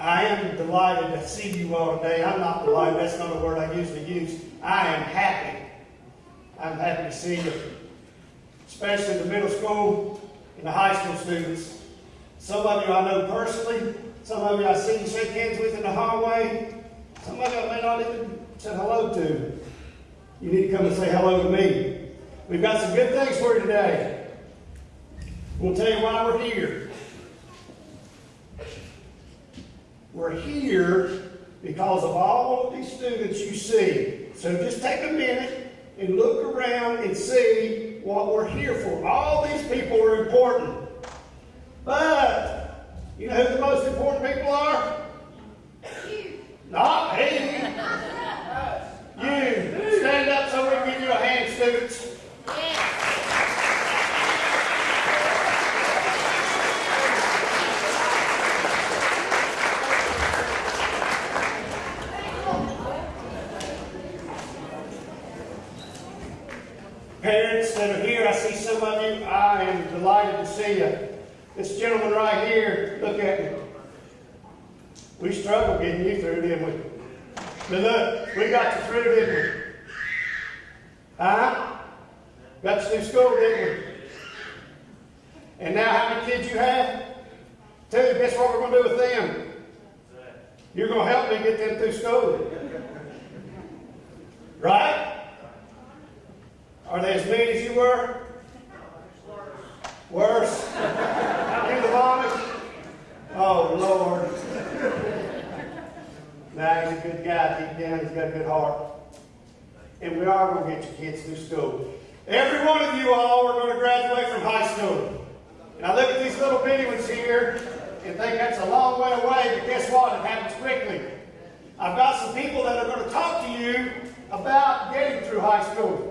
I am delighted to see you all today. I'm not delighted, that's not a word I usually use. I am happy. I'm happy to see you, especially the middle school and the high school students. Some of you I know personally, some of you I see you shake hands with in the hallway, some of you I may not even say hello to. You need to come and say hello to me. We've got some good things for you today. We'll tell you why we're here. We're here because of all of these students you see. So just take a minute and look around and see what we're here for. All these people are important. But, you know who the most important people are? You. Not me. You. Stand up so we can give you a hand, students. Parents that are here, I see some of you. I am delighted to see you. This gentleman right here, look at me. We struggled getting you through, didn't we? But look, we got you through, didn't we? Huh? Got you through school, didn't we? And now how many kids you have? Tell Two. Guess what we're going to do with them? You're going to help me get them through school. Right? Are they as mean as you were? Worse? you the mommy? Oh, Lord. now, he's a good guy. Deep down, he's got a good heart. And we are going to get your kids through school. Every one of you all are going to graduate from high school. And I look at these little bitty ones here and think that's a long way away, but guess what? It happens quickly. I've got some people that are going to talk to you about getting through high school.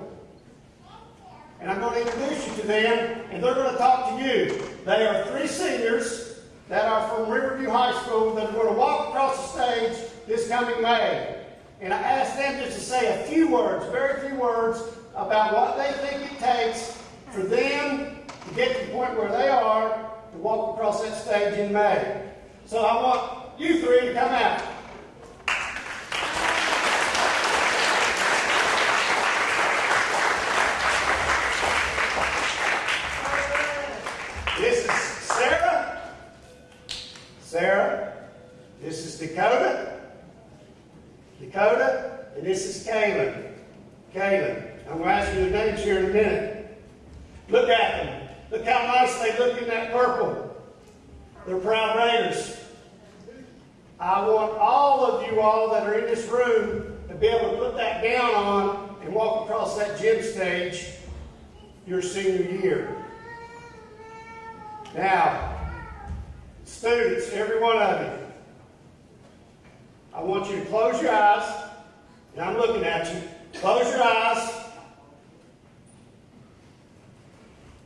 And I'm going to introduce you to them, and they're going to talk to you. They are three seniors that are from Riverview High School that are going to walk across the stage this coming May. And I asked them just to say a few words, very few words, about what they think it takes for them to get to the point where they are to walk across that stage in May. So I want you three to come out. This is Sarah. Sarah. This is Dakota. Dakota. And this is Kaylin. Kaylin. I'm going to ask you their names here in a minute. Look at them. Look how nice they look in that purple. They're proud Raiders. I want all of you all that are in this room to be able to put that down on and walk across that gym stage your senior year. Now, students, every one of you, I want you to close your eyes, and I'm looking at you. Close your eyes.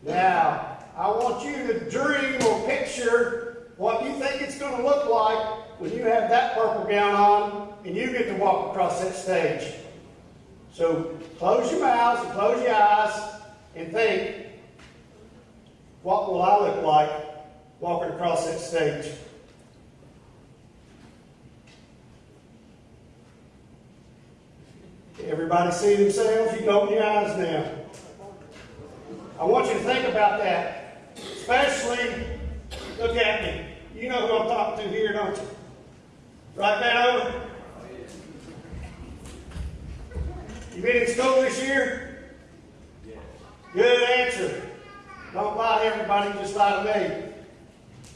Now, I want you to dream or picture what you think it's going to look like when you have that purple gown on and you get to walk across that stage. So close your mouths and close your eyes and think, what will I look like walking across that stage? Everybody see themselves? You can open your eyes now. I want you to think about that. Especially, look at me. You know who I'm talking to here, don't you? Right back over. You been in school this year? Good answer. Don't lie to everybody, just lie to me.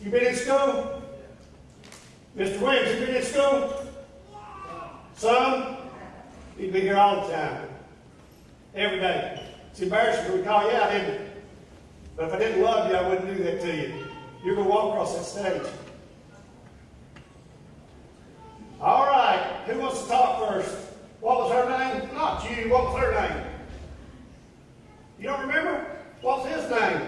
You been in school? Mr. Williams, you been in school? Some? You'd be here all the time. Every day. It's embarrassing when we call you out, isn't it? But if I didn't love you, I wouldn't do that to you. You're going to walk across that stage. All right. Who wants to talk first? What was her name? Not you. What was her name? You don't remember? What's his name?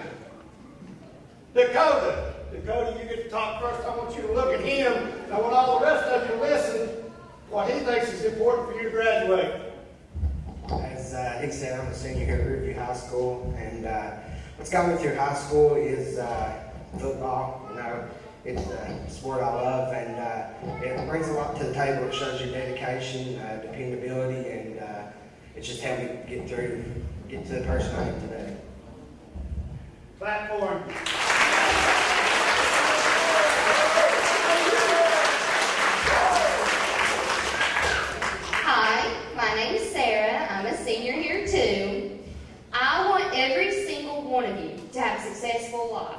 Dakota. Dakota, you get to talk first. I want you to look at him. I want all the rest of you to listen what he thinks is important for you to graduate. As uh, Nick said, I'm a senior here at Riverview High School, and uh, what's got me through high school is uh, football. You know, It's a sport I love, and uh, it brings a lot to the table. It shows your dedication, uh, dependability, and uh, it's just helped me get through, get to the person I am today. Platform. Hi, my name is Sarah. I'm a senior here too. I want every single one of you to have a successful life.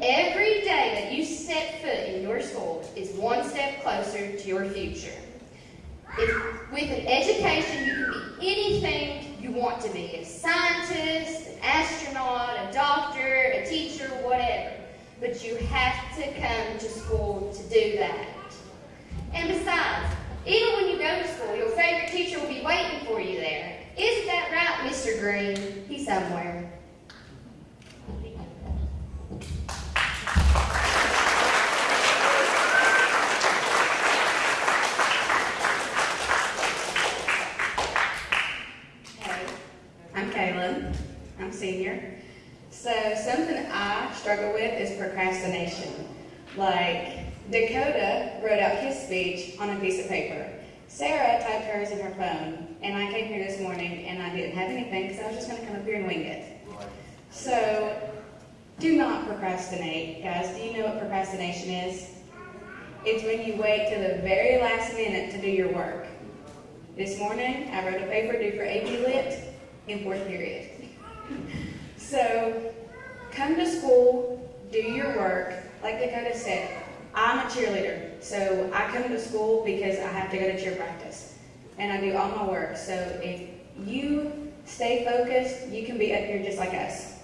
Every day that you set foot in your school is one step closer to your future. If, with an education, you can be anything you want to be a scientist, an astronaut, a doctor, a teacher, whatever. But you have to come to school to do that. And besides, even when you go to school, your favorite teacher will be waiting for you there. Isn't that right, Mr. Green? He's somewhere. Struggle with is procrastination. Like Dakota wrote out his speech on a piece of paper. Sarah typed hers in her phone, and I came here this morning and I didn't have anything because I was just going to come up here and wing it. So do not procrastinate, guys. Do you know what procrastination is? It's when you wait till the very last minute to do your work. This morning, I wrote a paper due for AP Lit in fourth period. So, come to school, do your work. Like Dakota said, I'm a cheerleader, so I come to school because I have to go to cheer practice. And I do all my work. So, if you stay focused, you can be up here just like us.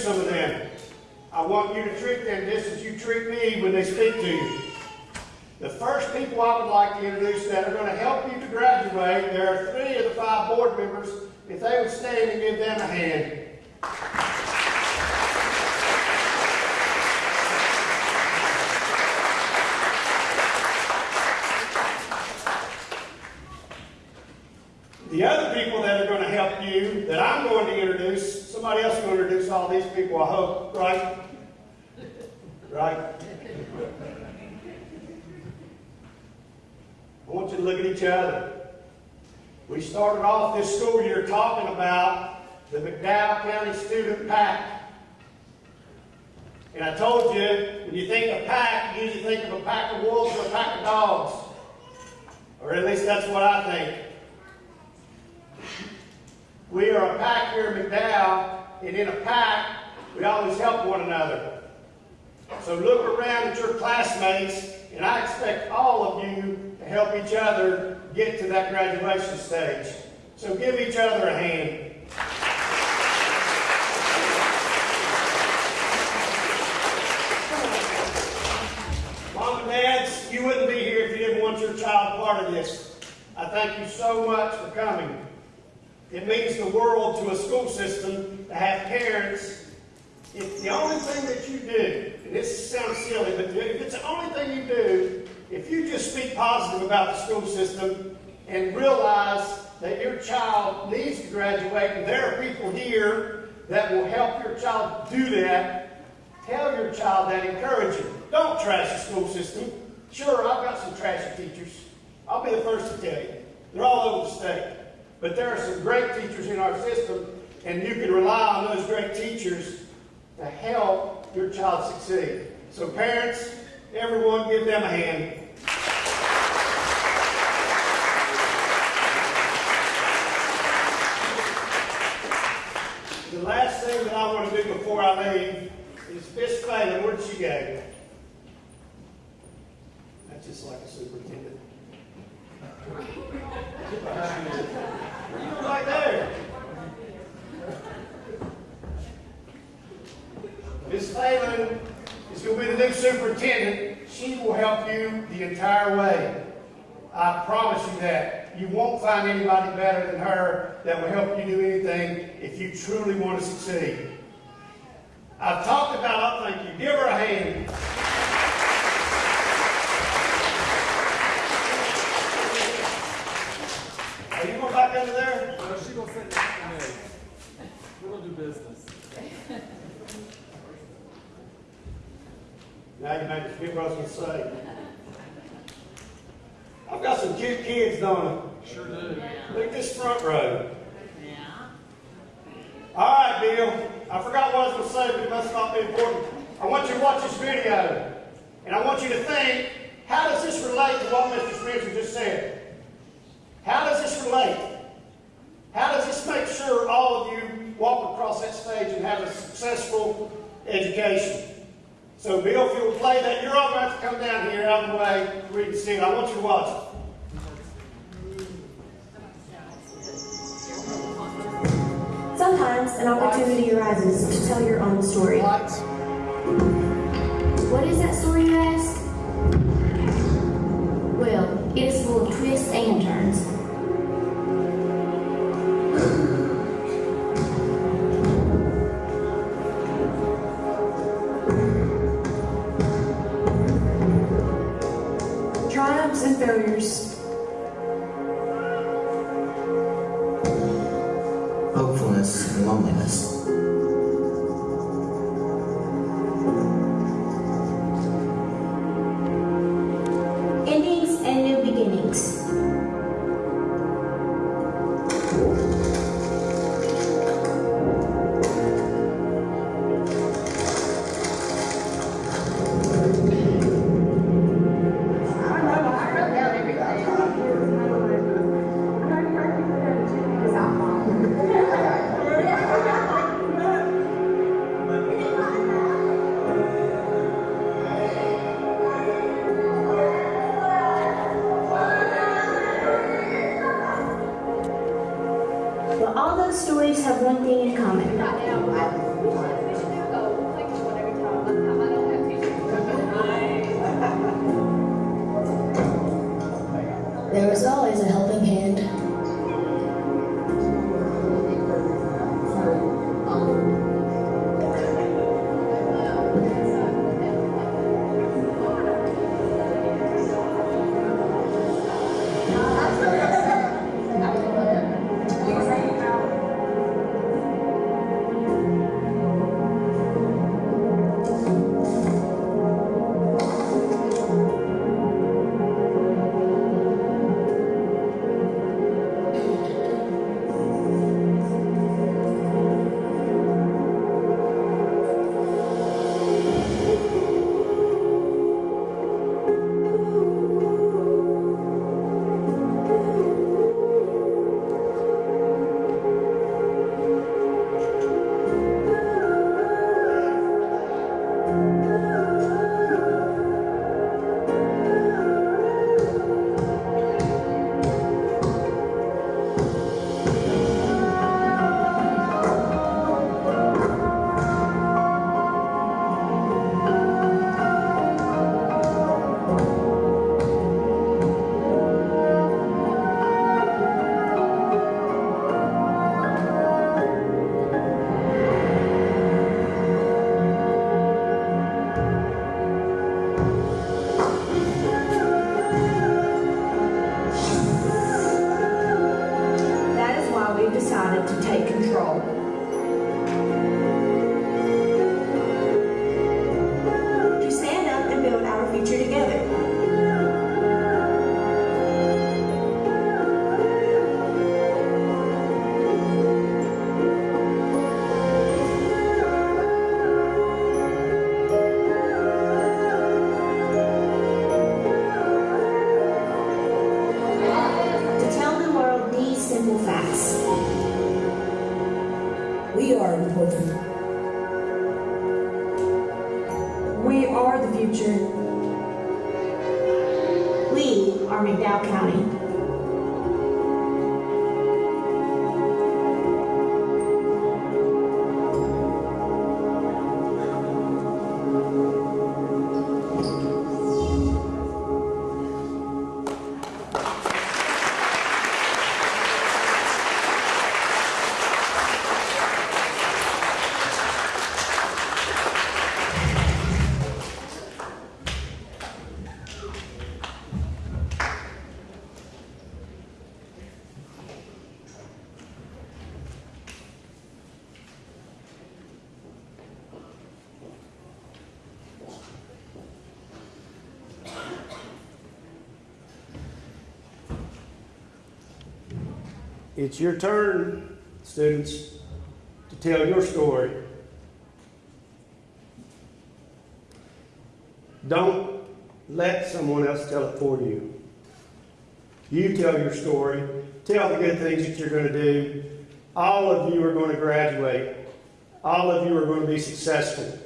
Some of them. I want you to treat them just as you treat me when they speak to you. The first people I would like to introduce that are going to help you to graduate, there are three of the five board members. If they would stand and give them a hand. The other people that are going to help you, that I'm going to introduce, somebody else going introduce all these people, I hope, right? Right? I want you to look at each other. We started off this school year talking about the McDowell County Student PAC. And I told you, when you think of pack, you usually think of a pack of wolves or a pack of dogs. Or at least that's what I think. We are a pack here in McDowell, and in a pack, we always help one another. So look around at your classmates, and I expect all of you to help each other get to that graduation stage. So give each other a hand. Mom and dads, you wouldn't be here if you didn't want your child part of this. I thank you so much for coming. It means the world to a school system to have parents. If the only thing that you do, and this sounds silly, but if it's the only thing you do, if you just speak positive about the school system and realize that your child needs to graduate and there are people here that will help your child do that, tell your child that, encourage him. Don't trash the school system. Sure, I've got some trashy teachers. I'll be the first to tell you. They're all over the state. But there are some great teachers in our system, and you can rely on those great teachers to help your child succeed. So parents, everyone give them a hand. The last thing that I want to do before I leave is Miss Falin, where'd she go? That's just like a superintendent. Miss Falin is going to be the new superintendent. She will help you the entire way. I promise you that. You won't find anybody better than her that will help you do anything if you truly want to succeed. I've talked about, oh, thank you, give her a hand. Are you going back under there? No, she gonna sit next to me. Business. Now you forget what I was say. I've got some cute kids, don't I? Sure do. Look at this front row. Yeah. All right, Bill. I forgot what I was going to say, but it must not be important. I want you to watch this video, and I want you to think, how does this relate to what Mr. Spencer just said? How does this relate? How does this make sure all of you walk across that stage and have a successful education? So, Bill, if you'll play that, you're all going to have to come down here out of the way so we can see it. I want you to watch it. Sometimes an opportunity arises to tell your own story. What? What is that story, you ask? Well, it is full of twists and turns. Triumphs It's your turn, students, to tell your story. Don't let someone else tell it for you. You tell your story, tell the good things that you're going to do. All of you are going to graduate. All of you are going to be successful.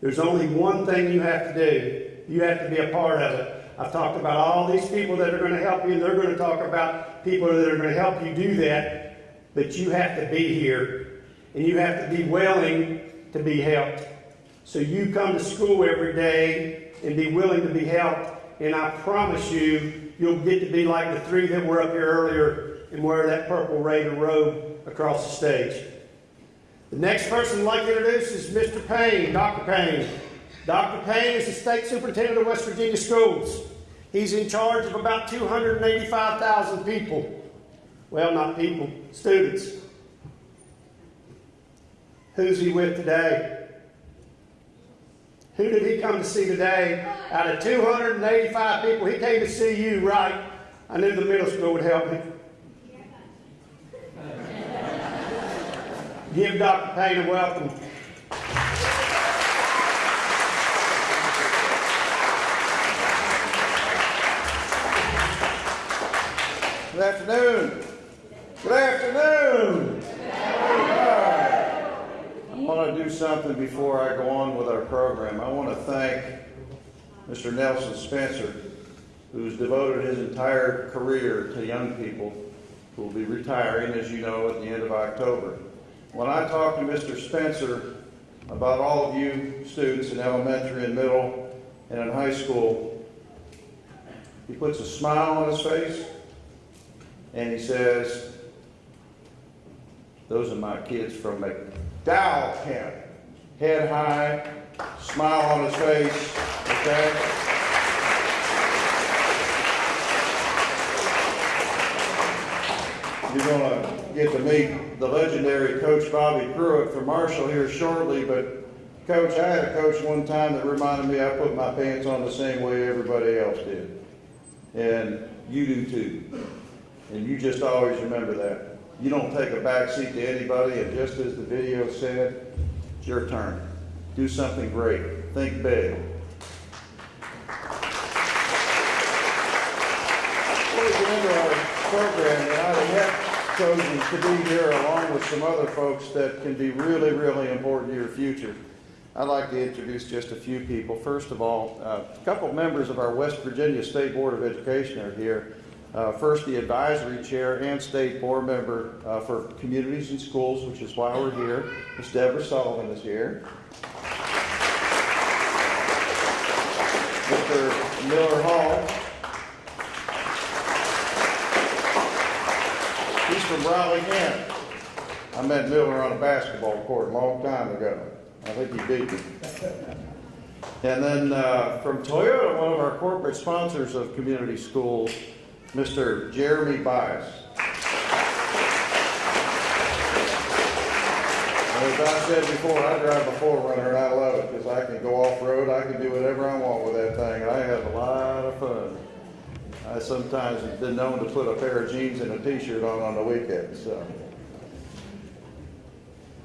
There's only one thing you have to do. You have to be a part of it. I've talked about all these people that are going to help you, and they're going to talk about people that are going to help you do that. But you have to be here, and you have to be willing to be helped. So you come to school every day and be willing to be helped, and I promise you, you'll get to be like the three that were up here earlier and wear that purple Raider robe across the stage. The next person I'd like to introduce is Mr. Paine, Dr. Paine. Dr. Paine is the state superintendent of West Virginia schools. He's in charge of about 285,000 people. Well, not people, students. Who's he with today? Who did he come to see today? Out of 285 people, he came to see you, right? I knew the middle school would help me. Give Dr. Paine a welcome. Good afternoon. Good afternoon. I want to do something before I go on with our program. I want to thank Mr. Nelson Spencer, who's devoted his entire career to young people who will be retiring, as you know, at the end of October. When I talk to Mr. Spencer about all of you students in elementary and middle and in high school, he puts a smile on his face and he says, Those are my kids from McDowell County. Head high, smile on his face, okay? You're gonna get to meet the legendary Coach Bobby Pruett from Marshall here shortly, but Coach, I had a coach one time that reminded me I put my pants on the same way everybody else did. And you do too. And you just always remember that. You don't take a back seat to anybody, and just as the video said, it's your turn. Do something great. Think big. Into our program, and I have chosen to be here along with some other folks that can be really, really important to your future. I'd like to introduce just a few people. First of all, uh, a couple members of our West Virginia State Board of Education are here. Uh, First, the advisory chair and state board member uh, for communities and schools, which is why we're here. Ms. Deborah Sullivan is here. Mr. Miller Hall. He's from Raleigh, Kent. I met Miller on a basketball court a long time ago. I think he beat me. And then uh, from Toyota, one of our corporate sponsors of community schools, Mr. Jeremy Bias. As I said before, I drive a 4Runner and I love it because I can go off-road, I can do whatever I want with that thing. I have a lot of fun. I sometimes have been known to put a pair of jeans and a t-shirt on on the weekends, so.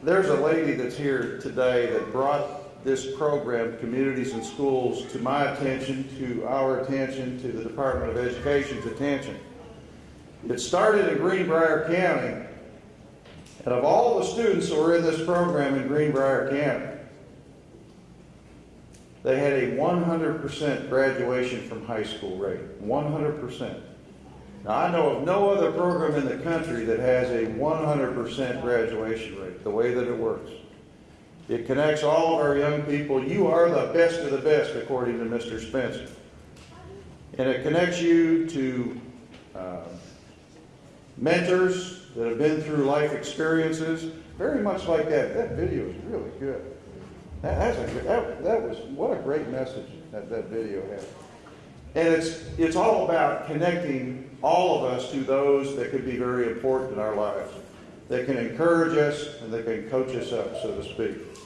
There's a lady that's here today that brought this program, Communities in Schools, to my attention, to our attention, to the Department of Education's attention. It started in Greenbrier County, and of all the students who were in this program in Greenbrier County, they had a 100% graduation from high school rate. 100%. Now, I know of no other program in the country that has a 100% graduation rate, the way that it works. It connects all of our young people. You are the best of the best, according to Mr. Spencer. And it connects you to uh, mentors that have been through life experiences, very much like that. That video is really good. That, that's a, that, that was, what a great message that, that video had. And it's, it's all about connecting all of us to those that could be very important in our lives, that can encourage us and that can coach us up, so to speak.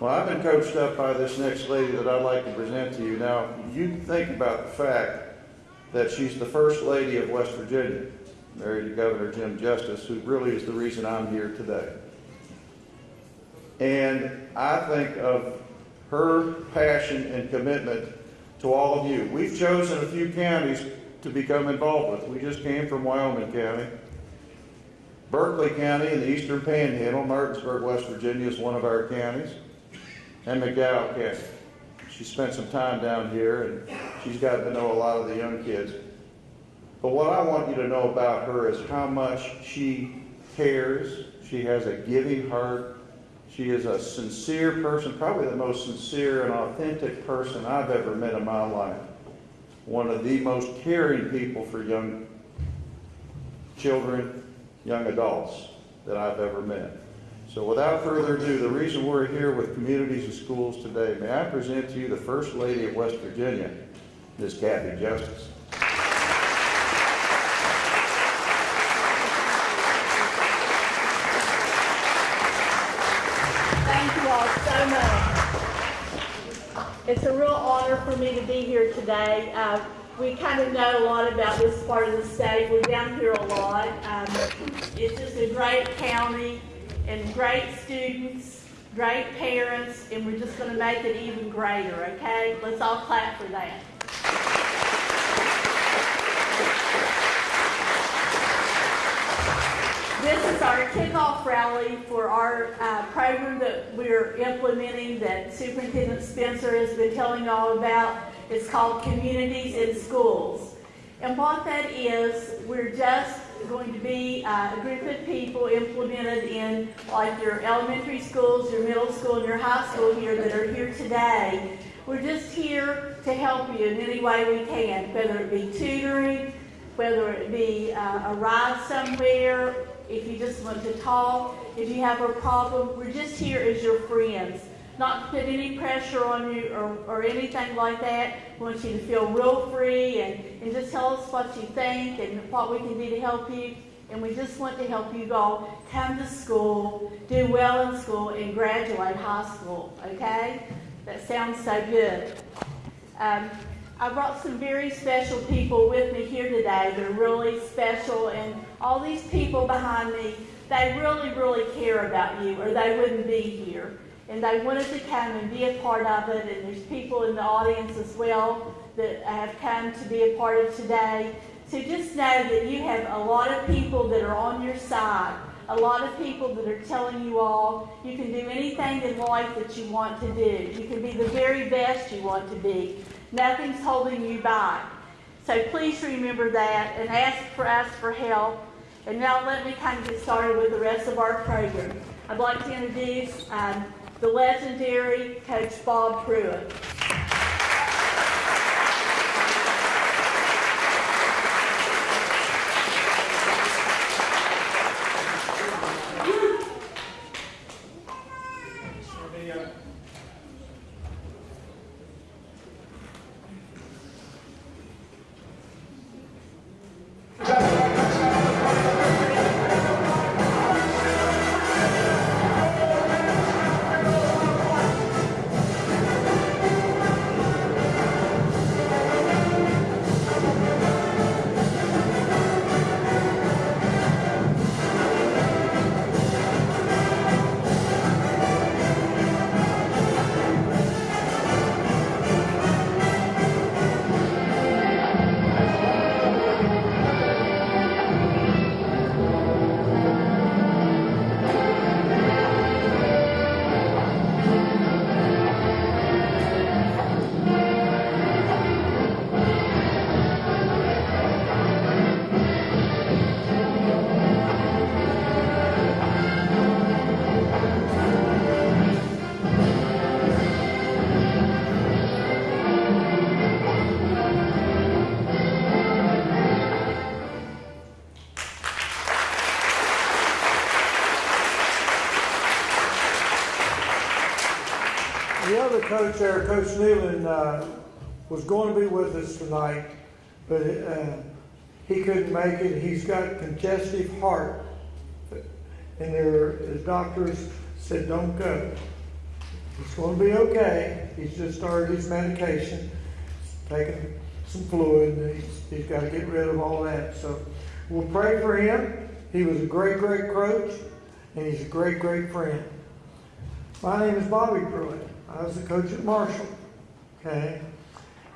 Well, I've been coached up by this next lady that I'd like to present to you. Now, you think about the fact that she's the first lady of West Virginia. married to Governor Jim Justice, who really is the reason I'm here today. And I think of her passion and commitment to all of you. We've chosen a few counties to become involved with. We just came from Wyoming County. Berkeley County in the eastern panhandle, Martinsburg, West Virginia is one of our counties, and McDowell County. She spent some time down here and she's gotten to know a lot of the young kids. But what I want you to know about her is how much she cares. She has a giving heart. She is a sincere person, probably the most sincere and authentic person I've ever met in my life. One of the most caring people for young children, young adults that I've ever met. So without further ado, the reason we're here with communities and schools today, may I present to you the First Lady of West Virginia, Ms. Cathy Justice. Thank you all so much. It's a real honor for me to be here today. Uh, we kind of know a lot about this part of the state. We're down here a lot. Um, it's just a great county and great students, great parents, and we're just going to make it even greater, okay? Let's all clap for that. This is our kickoff rally for our uh, program that we're implementing that Superintendent Spencer has been telling you all about. It's called Communities in Schools. And what that is, we're just going to be uh, a group of people implemented in like your elementary schools, your middle school, and your high school here that are here today. We're just here to help you in any way we can, whether it be tutoring, whether it be uh, a ride somewhere, if you just want to talk, if you have a problem, we're just here as your friends. Not to put any pressure on you or, or anything like that. We want you to feel real free and, and just tell us what you think and what we can do to help you. And we just want to help you all come to school, do well in school, and graduate high school, okay? That sounds so good. Um, I brought some very special people with me here today. They're really special, and all these people behind me, they really, really care about you, or they wouldn't be here. And they wanted to come and be a part of it, and there's people in the audience as well that have come to be a part of today. So just know that you have a lot of people that are on your side, a lot of people that are telling you all you can do anything in life that you want to do. You can be the very best you want to be. Nothing's holding you back. So please remember that and ask for us for help. And now let me kind of get started with the rest of our program. I'd like to introduce um, the legendary Coach Bob Pruett. Coach there, Coach Nehlen, uh, was going to be with us tonight, but, uh, he couldn't make it. He's got congestive heart. And their, his doctors said, don't go. It's going to be okay. He's just started his medication, taking some fluid, he's, he's got to get rid of all that. So We'll pray for him. He was a great, great coach, and he's a great, great friend. My name is Bobby Pruett. I was the coach at Marshall. Okay?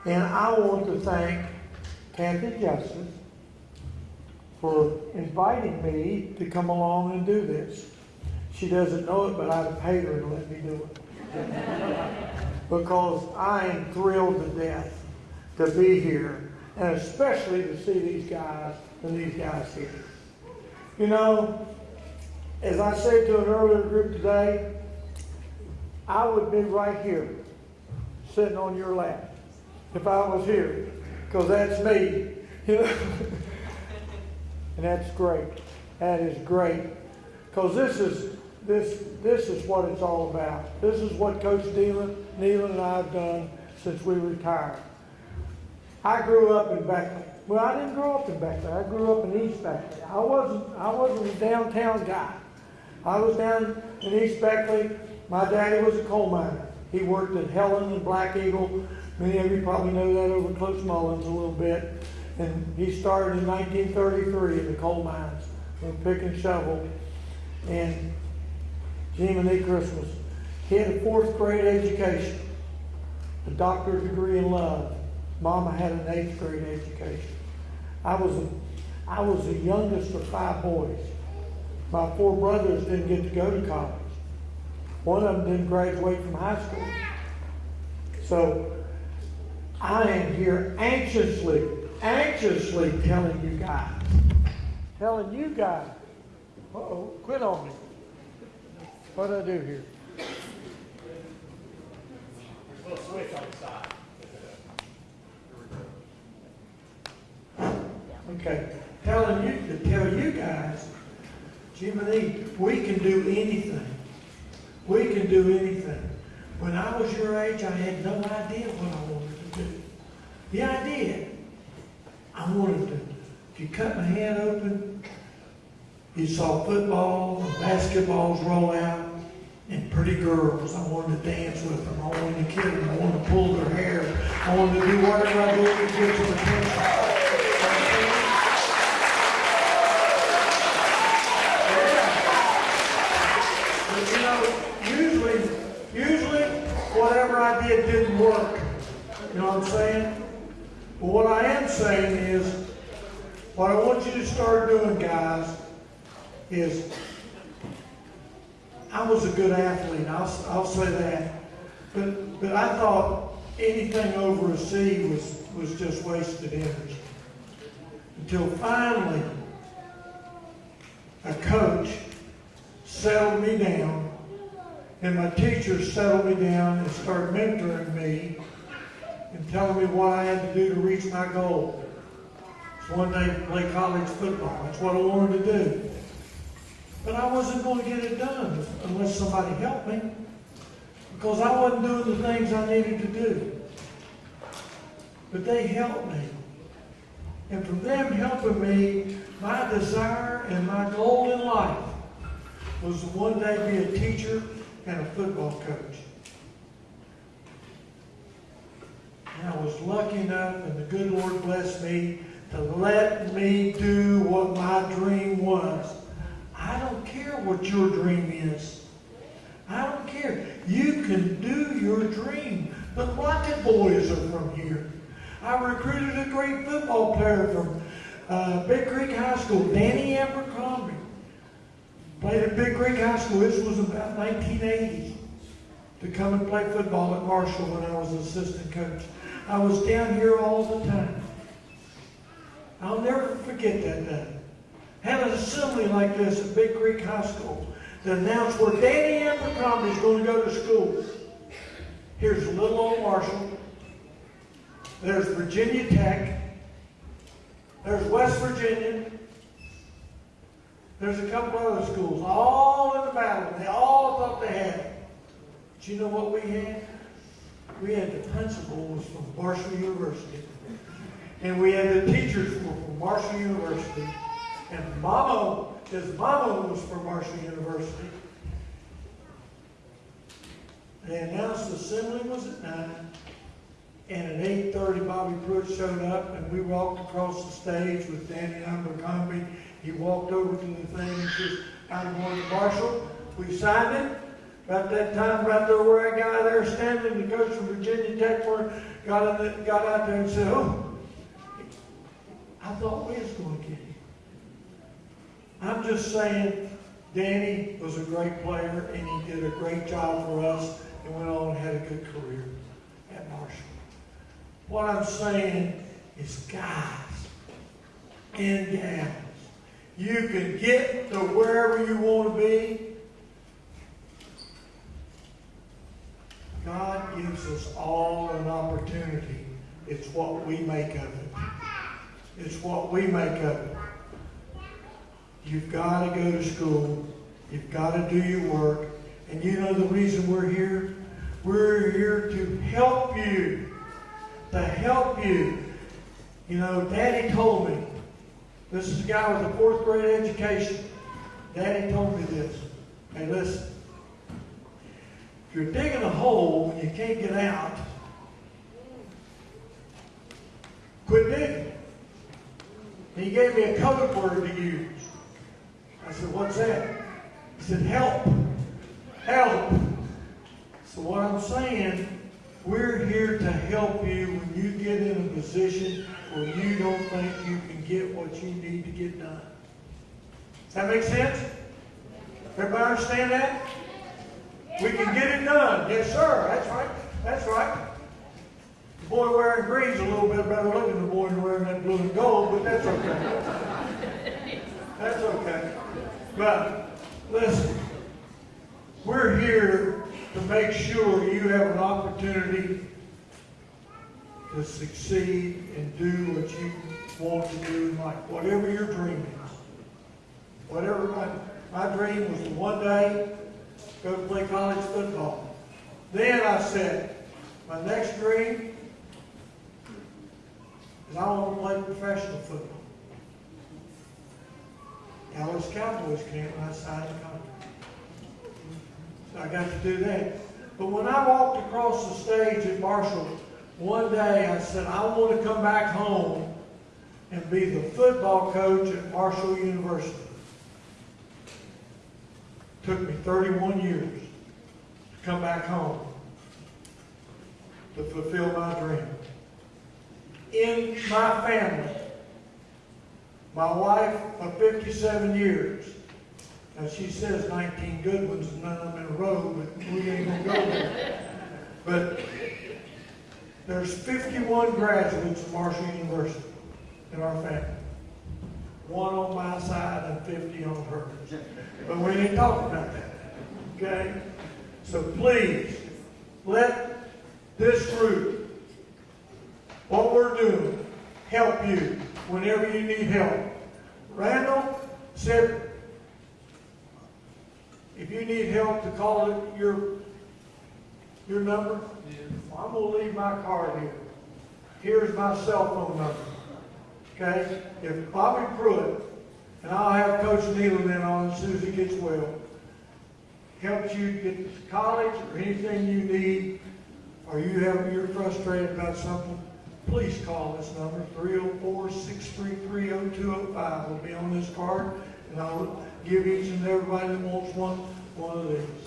And I want to thank Cathy Justice for inviting me to come along and do this. She doesn't know it, but have paid her to let me do it. because I am thrilled to death to be here, and especially to see these guys and these guys here. You know, as I said to an earlier group today, I would be right here, sitting on your lap, if I was here, because that's me, you know. and that's great. That is great, because this is this this is what it's all about. This is what Coach Nehlen, Nehlen and I have done since we retired. I grew up in Beckley. Well, I didn't grow up in Beckley. I grew up in East Beckley. I wasn't I wasn't a downtown guy. I was down in East Beckley. My daddy was a coal miner. He worked at Helen and Black Eagle. Many of you probably know that over close Mullins a little bit. And he started in 1933 in the coal mines with pick and shovel. And Jim and Jiminy Christmas. He had a fourth grade education, a doctorate degree in love. Mama had an eighth grade education. I was a, I was the youngest of five boys. My four brothers didn't get to go to college. One of them didn't graduate from high school. So I am here anxiously, anxiously telling you guys, telling you guys, uh-oh, quit on me. What do I do here? There's a switch on the side. Okay, telling you, to tell you guys, Jiminy, we can do anything. We can do anything. When I was your age, I had no idea what I wanted to do. Yeah, I did. I wanted to, if you cut my hand open, you saw football and basketballs roll out and pretty girls. I wanted to dance with them. I wanted to kiss them. I wanted to pull their hair. I wanted to do whatever I did to get some attention. But, you know, usually, usually whatever I did didn't work. You know what I'm saying? But what I am saying is, what I want you to start doing, guys, is I was a good athlete, I'll, I'll say that. But, but I thought anything over a C was, was just wasted energy. Until finally, a coach settled me down, and my teachers settled me down and started mentoring me and telling me what I had to do to reach my goal. So one day play college football. That's what I wanted to do. But I wasn't going to get it done unless somebody helped me. Because I wasn't doing the things I needed to do. But they helped me. And from them helping me, my desire and my goal in life was to one day be a teacher and a football coach. And I was lucky enough, and the good Lord blessed me, to let me do what my dream was. I don't care what your dream is. I don't care. You can do your dream. The Rocket Boys are from here. I recruited a great football player from uh, Big Creek High School, Danny Abercrombie. Played at Big Creek High School. This was about 1980 to come and play football at Marshall when I was assistant coach. I was down here all the time. I'll never forget that day. Had an assembly like this at Big Creek High School to announce where Danny Abercrombie is going to go to school. Here's little old Marshall. There's Virginia Tech. There's West Virginia. There's a couple other schools, all in the battle. They all thought they had it. But you know what we had? We had the principals from Marshall University. And we had the teachers from Marshall University. And Mama, his mama was from Marshall University. They announced the assembly was at nine. And at eight thirty, Bobby Pruett showed up and we walked across the stage with Danny Abercrombie. He walked over to the thing and says, I'm going to Marshall. We signed it. About that time, right there where I got there standing, the coach from Virginia Tech got, the, got out there and said, oh, I thought we was going to get him. I'm just saying, Danny was a great player and he did a great job for us and went on and had a good career at Marshall. What I'm saying is, guys and gals, you can get to wherever you want to be. God gives us all an opportunity. It's what we make of it. It's what we make of it. You've got to go to school. You've got to do your work. And you know the reason we're here? We're here to help you. To help you. You know, Daddy told me, this is a guy with a fourth grade education. Daddy told me this. Hey, listen. If you're digging a hole and you can't get out, quit digging. He gave me a code word to use. I said, what's that? He said, help. Help. So what I'm saying, we're here to help you when you get in a position where you don't think you can get what you need to get done. Does that make sense? Everybody understand that? We can get it done. Yes, sir. That's right. That's right. The boy wearing green's a little bit better looking than the boy wearing that blue and gold, but that's okay. That's okay. But listen, we're here to make sure you have an opportunity to succeed and do what you want to do in life, whatever your dream is. Whatever my, my dream was one day go to play college football. Then I said, my next dream is I want to play professional football. Dallas Cowboys came and I signed a contract. So I got to do that. But when I walked across the stage at Marshall, one day I said, I want to come back home and be the football coach at Marshall University. Took me 31 years to come back home to fulfill my dream. In my family, my wife of 57 years, now she says 19 good ones none of them in a row, but we ain't gonna go there. But there's 51 graduates of Marshall University in our family. One on my side and 50 on hers. But we ain't talking about that, okay? So please, let this group, what we're doing, help you whenever you need help. Randall said, if you need help to call your, your number, well, I'm gonna leave my card here. Here's my cell phone number. Okay? If Bobby Pruett, and I'll have Coach Nehlen in on as soon as he gets well, helps you get to college or anything you need, or you have, you're frustrated about something, please call this number, 304-633-0205. Will be on this card, and I'll give each and everybody that wants one, one of these.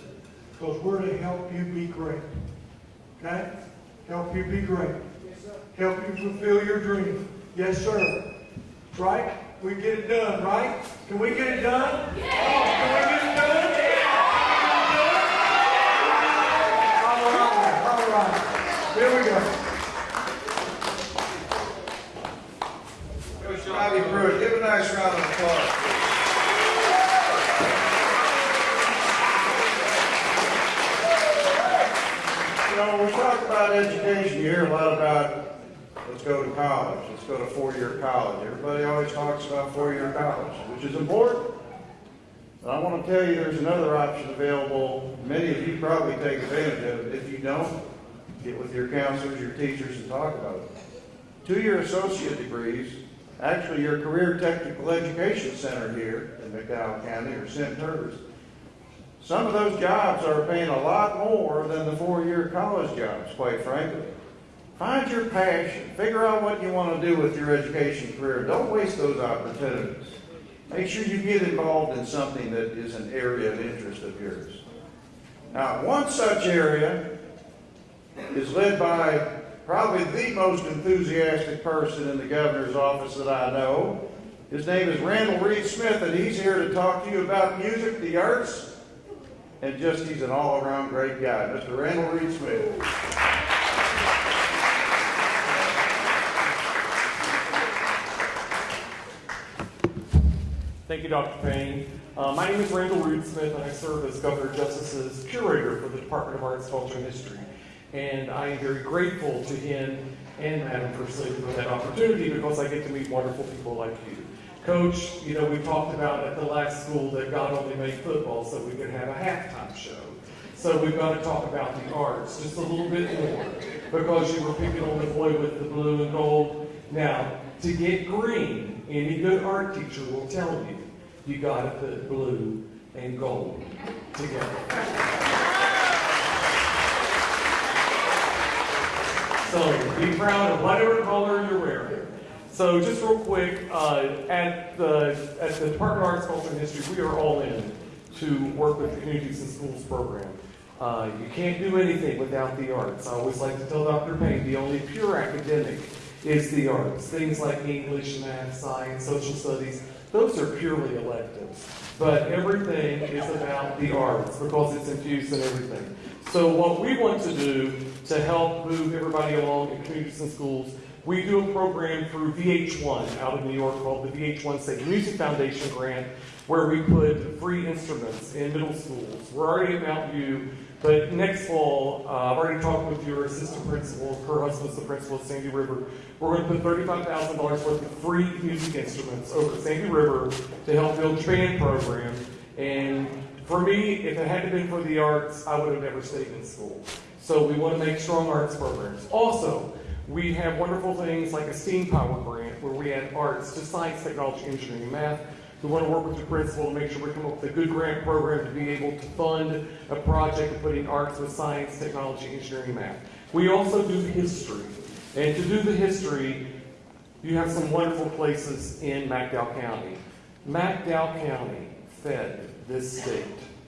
Because we're to help you be great. Okay? Help you be great. Yes, sir. Help you fulfill your dream. Yes, sir. Right? We get it done, right? Can we get it done? Can we get it done? All right, all right. Here we go. Coach Bobby Pruett, give a nice round of applause. Know, we talk about education, you hear a lot about, let's go to college, let's go to four-year college. Everybody always talks about four-year college, which is important. But I want to tell you, there's another option available. Many of you probably take advantage of it. If you don't, get with your counselors, your teachers, and talk about it. Two-year associate degrees, actually your Career Technical Education Center here in McDowell County, or centers. Some of those jobs are paying a lot more than the four-year college jobs, quite frankly. Find your passion. Figure out what you want to do with your education career. Don't waste those opportunities. Make sure you get involved in something that is an area of interest of yours. Now, one such area is led by probably the most enthusiastic person in the governor's office that I know. His name is Randall Reid-Smith, and he's here to talk to you about music, the arts, and just he's an all-around great guy. Mr. Randall Reid-Smith. Thank you, Dr. Paine. Uh, my name is Randall Reid-Smith, and I serve as Governor Justice's curator for the Department of Arts, Culture, and History. And I am very grateful to him and Madam Lady for that opportunity because I get to meet wonderful people like you. Coach, you know, we talked about at the last school that God only made football so we could have a halftime show. So we've got to talk about the arts just a little bit more because you were picking on the boy with the blue and gold. Now, to get green, any good art teacher will tell you, you got to put blue and gold together. So be proud of whatever color you're wearing. So just real quick, uh, at the at the Department of Arts, Culture, and History, we are all in to work with the Communities in Schools program. Uh, you can't do anything without the arts. I always like to tell Dr. Paine the only pure academic is the arts. Things like English, math, science, social studies, those are purely electives. But everything is about the arts because it's infused in everything. So what we want to do to help move everybody along in communities and schools, we do a program through VH1 out of New York called the VH1 Save The Music Foundation Grant, where we put free instruments in middle schools. We're already at Mount View, but next fall, uh, I've already talked with your assistant principal, her husband's the principal at Sandy River. We're going to put $35,000 worth of free music instruments over at Sandy River to help build band program. And for me, if it hadn't been for the arts, I would have never stayed in school. So we want to make strong arts programs. Also, we have wonderful things like a STEAM Power grant where we add arts to science, technology, engineering, and math. We want to work with the principal to make sure we come up with a good grant program to be able to fund a project of putting arts with science, technology, engineering, and math. We also do the history. And to do the history, you have some wonderful places in McDowell County. McDowell County fed this state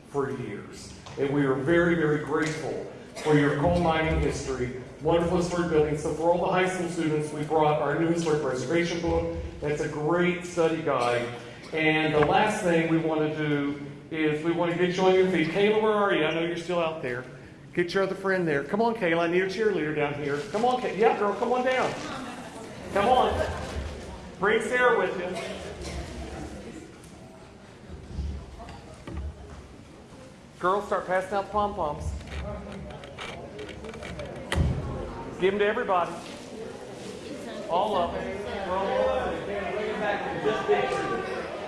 for years. And we are very, very grateful for your coal mining history, wonderful historic building. So for all the high school students, we brought our new historic preservation book. That's a great study guide. And the last thing we want to do is we want to get you on your feet. Kayla, where are you? I know you're still out there. Get your other friend there. Come on, Kayla. I need a cheerleader down here. Come on, Kayla. Yeah, girl, come on down. Come on. Bring Sarah with you. Girls, start passing out pom poms. Give them to everybody. All of them.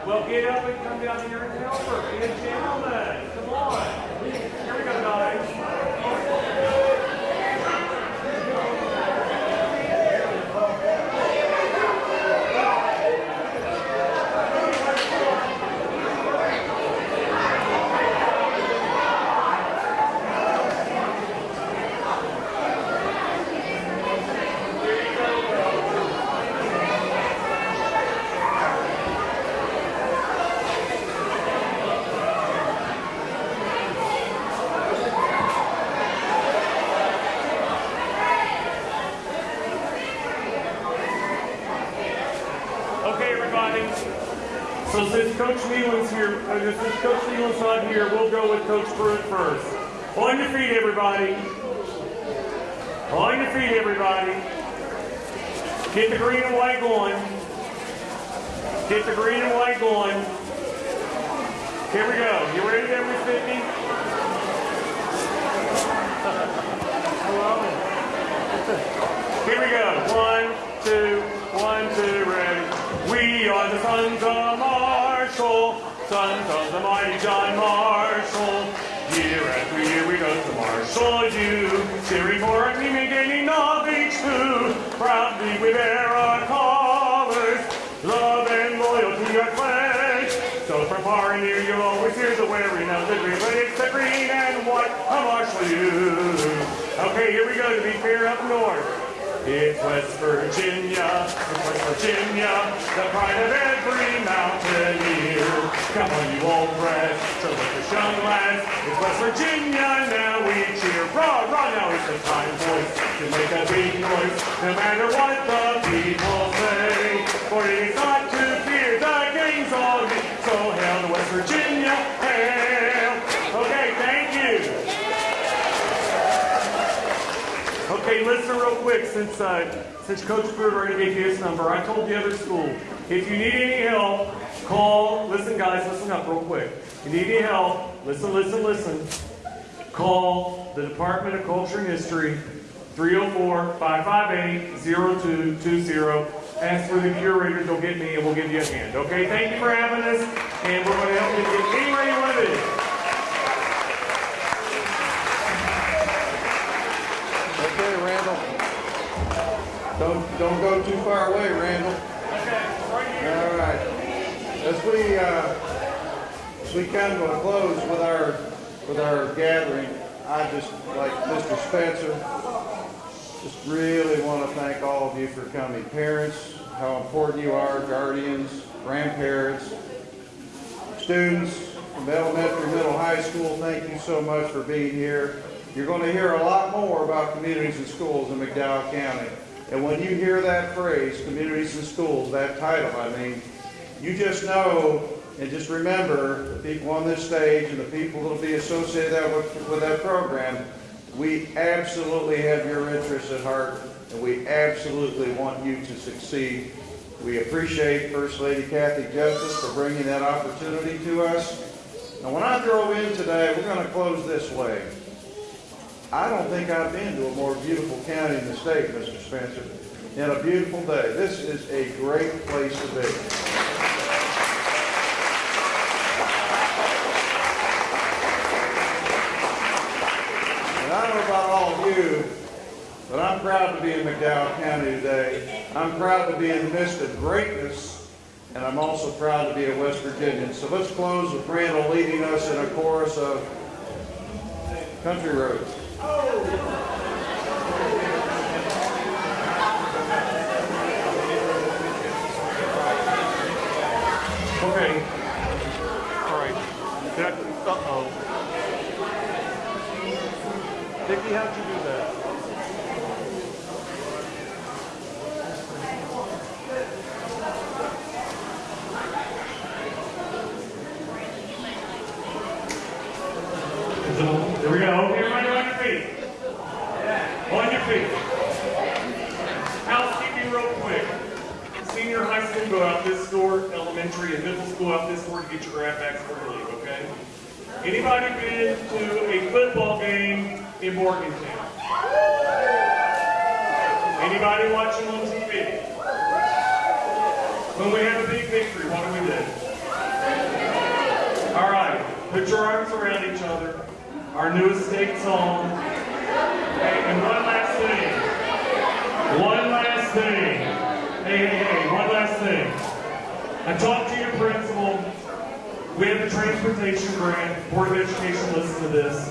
Well, get up and come down here and help her. Be a gentleman. Come on. Here we go, guys. So since Coach Nehlen's here, uh, since Coach Nehlen's not here, we'll go with Coach Pruett first. On your feet, everybody. On your feet, everybody. Get the green and white going. Get the green and white going. Here we go. You ready Miss Vicky? Hello. Here we go. One, two, one, two, ready. We are the sons of Marshall, sons of the mighty John Marshall. Year after year we go to Marshall U, cheering for our team and gaining knowledge too. Proudly we bear our colors, love and loyalty are pledged. So from far and near you'll always hear the wearing of the green, but it's the green and white of Marshall U. Okay, here we go to be fair up north. It's West Virginia, it's West Virginia, the pride of every mountaineer. Come on, you old brats, so let the young lads. It's West Virginia, now we cheer. Raw, raw, now it's the time, boys, to make a big noise, no matter what the people say. For it is not to fear, the game's on me. So Okay, listen real quick, since, uh, since Coach Pruett already gave you his number, I told the other school, if you need any help, call, listen guys, listen up real quick. If you need any help, listen, listen, listen. Call the Department of Culture and History, 304-558-0220. Ask for the curator, they'll get me and we'll give you a hand, okay? Thank you for having us, and we're gonna help you get anywhere you wanna be. Don't, don't go too far away, Randall. Okay, right here. All right. As we, uh, as we come to a close with our, with our gathering, I just, like Mr. Spencer, just really want to thank all of you for coming. Parents, how important you are, guardians, grandparents, students from elementary, middle, high school, thank you so much for being here. You're going to hear a lot more about communities and schools in McDowell County. And when you hear that phrase, communities and schools, that title, I mean, you just know and just remember the people on this stage and the people that'll be associated that with, with that program, we absolutely have your interests at heart and we absolutely want you to succeed. We appreciate First Lady Cathy Justice for bringing that opportunity to us. Now, when I drove in today, we're going to close this way. I don't think I've been to a more beautiful county in the state, Mr. Spencer, in a beautiful day. This is a great place to be. And I don't know about all of you, but I'm proud to be in McDowell County today. I'm proud to be in the midst of greatness, and I'm also proud to be a West Virginian. So let's close with Randall leading us in a chorus of Country Roads. Okay. All right. I, uh-oh. Dickie, how'd you do that? So, Here we go. Everybody on your feet. On your feet. Housekeeping real quick. Senior high school go out this door, elementary and middle school out this door to get your grab bags before you leave, okay? Been to a football game in Morgantown? Anybody watching on TV? When we have a big victory, what do we do? All right, put your arms around each other. Our newest state song. Okay, and one last thing. One last thing. Hey, hey, hey, one last thing. I talked to your principal. We have a transportation grant. Board of Education, listen to this.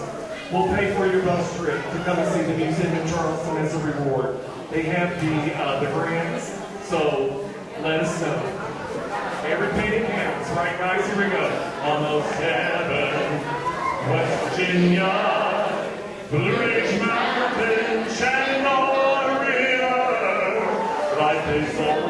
We'll pay for your bus trip to come and see the museum in Charleston as a reward. They have the, uh, the grants, so let us know. Every penny counts, right guys? Here we go. Almost heaven, West Virginia, Blue Ridge Mountain, Shenandoah River. Life is older